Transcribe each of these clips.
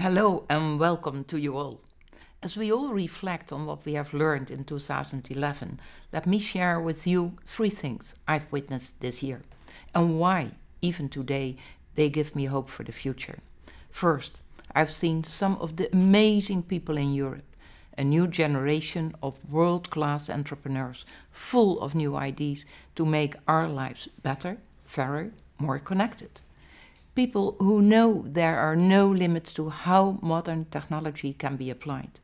Hello and welcome to you all. As we all reflect on what we have learned in 2011, let me share with you three things I've witnessed this year and why, even today, they give me hope for the future. First, I've seen some of the amazing people in Europe, a new generation of world-class entrepreneurs full of new ideas to make our lives better, fairer, more connected people who know there are no limits to how modern technology can be applied.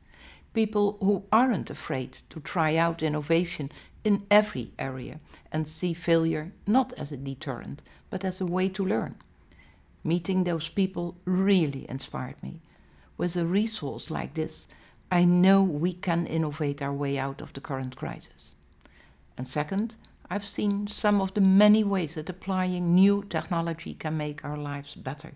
People who aren't afraid to try out innovation in every area and see failure not as a deterrent, but as a way to learn. Meeting those people really inspired me. With a resource like this, I know we can innovate our way out of the current crisis. And second, I've seen some of the many ways that applying new technology can make our lives better.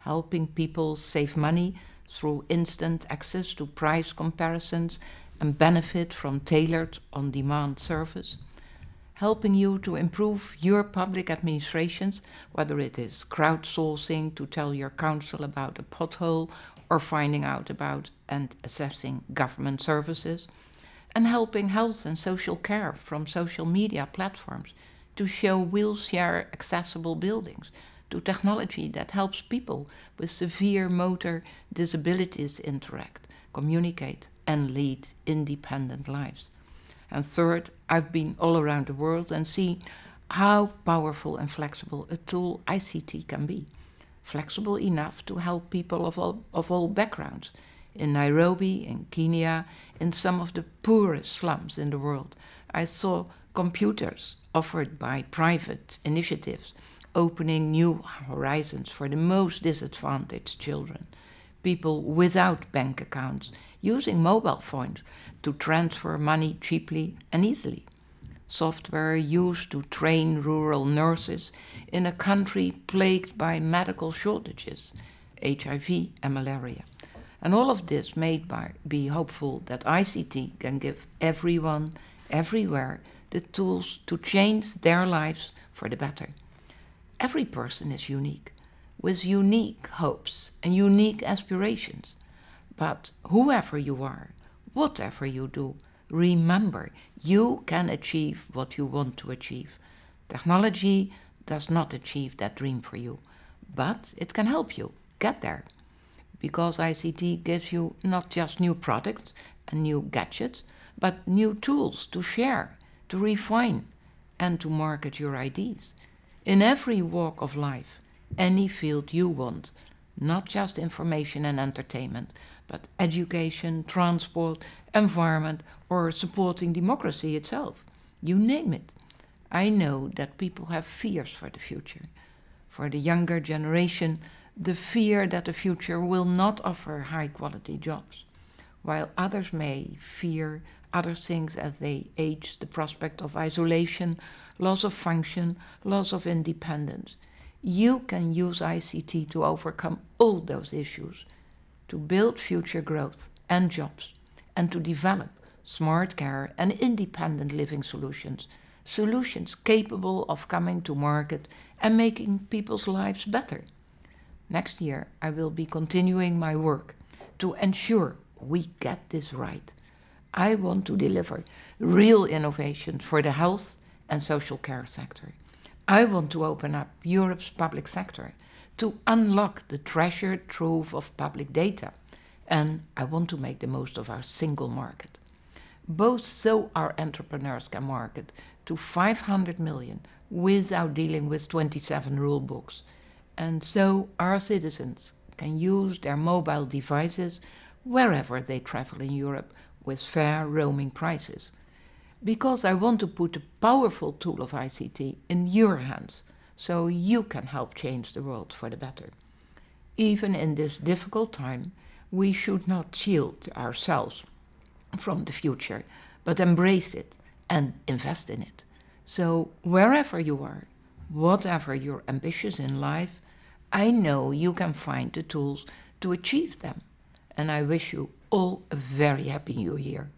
Helping people save money through instant access to price comparisons and benefit from tailored on-demand service. Helping you to improve your public administrations, whether it is crowdsourcing to tell your council about a pothole or finding out about and assessing government services and helping health and social care from social media platforms to show wheelchair accessible buildings, to technology that helps people with severe motor disabilities interact, communicate and lead independent lives. And third, I've been all around the world and seen how powerful and flexible a tool ICT can be. Flexible enough to help people of all, of all backgrounds, in Nairobi, in Kenya, in some of the poorest slums in the world. I saw computers offered by private initiatives opening new horizons for the most disadvantaged children. People without bank accounts using mobile phones to transfer money cheaply and easily. Software used to train rural nurses in a country plagued by medical shortages, HIV and malaria. And all of this made by be hopeful that ICT can give everyone, everywhere, the tools to change their lives for the better. Every person is unique, with unique hopes and unique aspirations. But whoever you are, whatever you do, remember you can achieve what you want to achieve. Technology does not achieve that dream for you, but it can help you get there because ICT gives you not just new products and new gadgets, but new tools to share, to refine and to market your ideas. In every walk of life, any field you want, not just information and entertainment, but education, transport, environment or supporting democracy itself. You name it. I know that people have fears for the future. For the younger generation, the fear that the future will not offer high quality jobs, while others may fear other things as they age, the prospect of isolation, loss of function, loss of independence. You can use ICT to overcome all those issues, to build future growth and jobs, and to develop smart care and independent living solutions, solutions capable of coming to market and making people's lives better. Next year, I will be continuing my work to ensure we get this right. I want to deliver real innovations for the health and social care sector. I want to open up Europe's public sector to unlock the treasured trove of public data. And I want to make the most of our single market. Both so our entrepreneurs can market to 500 million without dealing with 27 rule books and so our citizens can use their mobile devices wherever they travel in Europe with fair roaming prices. Because I want to put the powerful tool of ICT in your hands, so you can help change the world for the better. Even in this difficult time, we should not shield ourselves from the future, but embrace it and invest in it. So wherever you are, whatever your ambitions in life, I know you can find the tools to achieve them. And I wish you all a very happy new year.